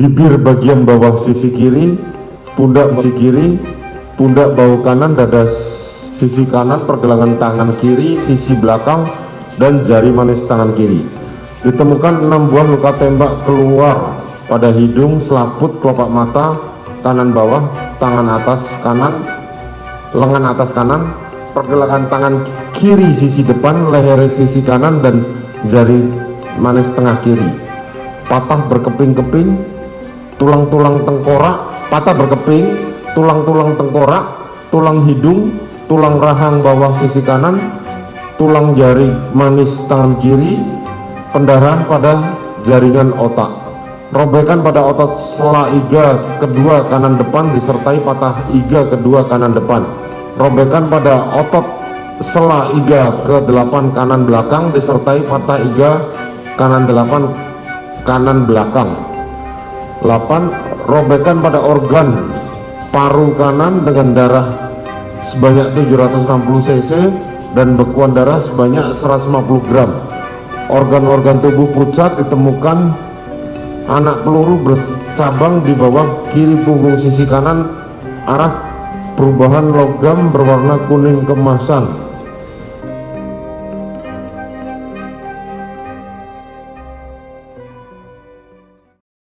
bibir bagian bawah sisi kiri, pundak sisi kiri, pundak bahu kanan, dada sisi kanan, pergelangan tangan kiri, sisi belakang, dan jari manis tangan kiri. Ditemukan enam buah luka tembak keluar pada hidung, selaput, kelopak mata, kanan bawah, tangan atas kanan, lengan atas kanan, pergelangan tangan kiri sisi depan, leher sisi kanan, dan jari manis tengah kiri. Patah berkeping-keping, tulang-tulang tengkorak, patah berkeping, tulang-tulang tengkorak, tulang hidung, tulang rahang bawah sisi kanan, tulang jari manis tangan kiri, pendarahan pada jaringan otak. Robekan pada otot sela iga kedua kanan depan disertai patah iga kedua kanan depan. Robekan pada otot sela iga ke-8 kanan belakang disertai patah iga kanan 8 kanan belakang. 8. Robekan pada organ paru kanan dengan darah sebanyak 760 cc dan bekuan darah sebanyak 150 gram. Organ-organ tubuh pucat ditemukan anak peluru bercabang di bawah kiri punggung sisi kanan arah perubahan logam berwarna kuning kemasan